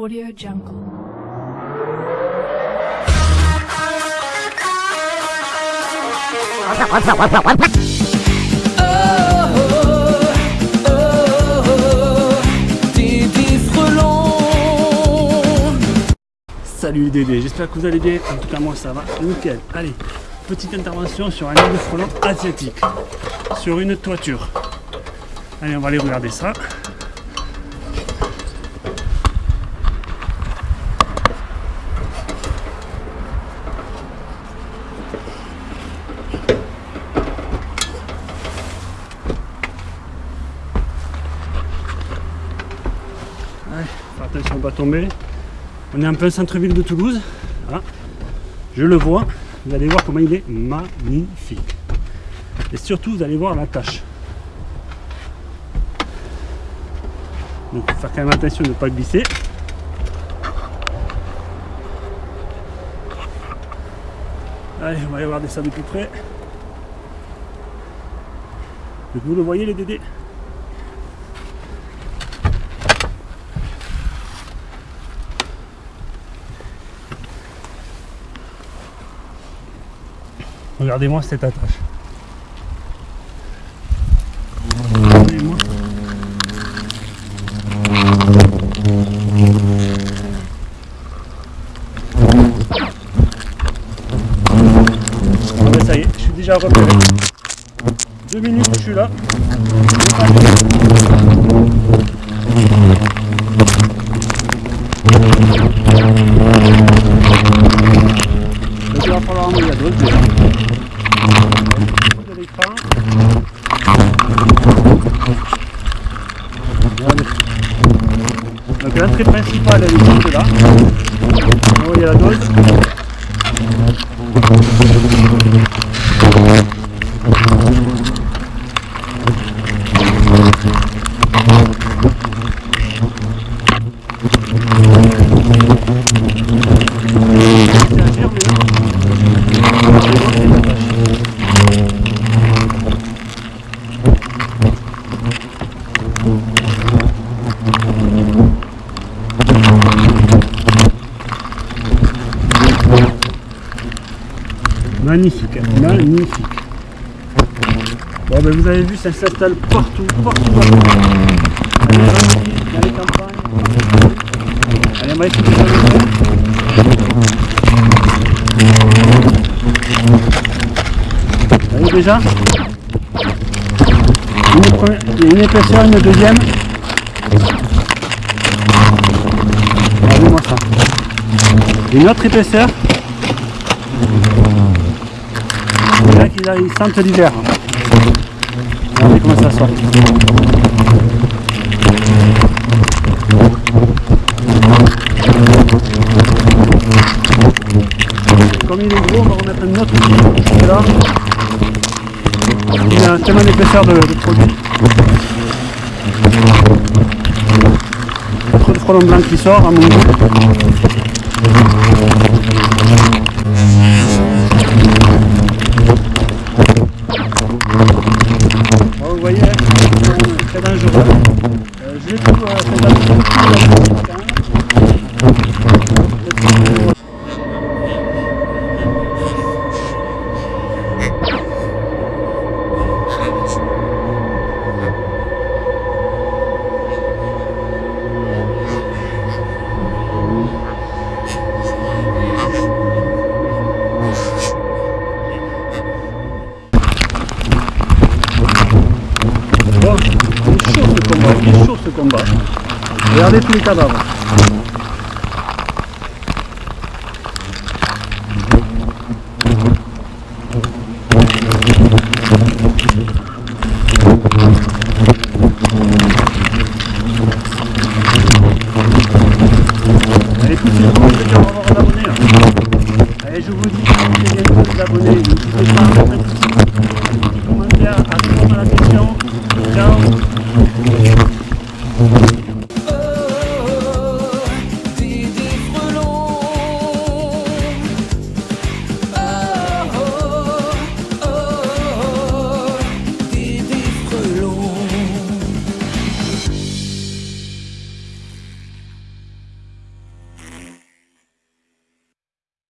Audio Jungle. Salut les Dédés, j'espère que vous allez bien. En tout cas, moi ça va nickel. Allez, petite intervention sur un nid de frelon asiatique, sur une toiture. Allez, on va aller regarder ça. Allez, faire attention, on est en plein centre-ville de Toulouse. Je le vois. Vous allez voir comment il est magnifique. Et surtout, vous allez voir la tâche. Donc, il faut faire quand même attention de ne pas glisser. Allez, on va aller regarder ça de plus près. Donc, vous le voyez, les dédés? Regardez-moi cette attache. Regardez-moi. Ça y est, je suis déjà repéré. Deux minutes je suis là. Donc il va falloir envoyer à d'autres déjà. De l'écran. Regardez. Donc l'entrée principale est juste là. Vous voyez la dose. Magnifique, magnifique. Bon ben vous avez vu, ça s'installe partout, partout. Dans les villes, dans les campagnes. Allez, on déjà une, première- une épaisseur, une deuxième. Regardez-moi ça. Une autre épaisseur. Là qu'ils arrivent- ils sentent l'hiver. Regardez comment ça sort. Comme il est gros, on va remettre un autre qui est là. Il a tellement d'épaisseur de, de produit. Trop de frelon blanc qui sort à mon goût. Dangereux. Euh, je vais tout euh, combat. Regardez tous les cadavres. Allez, tout on va avoir un abonné. Allez, je vous dis, c'est bien de vous abonner. N'hésitez pas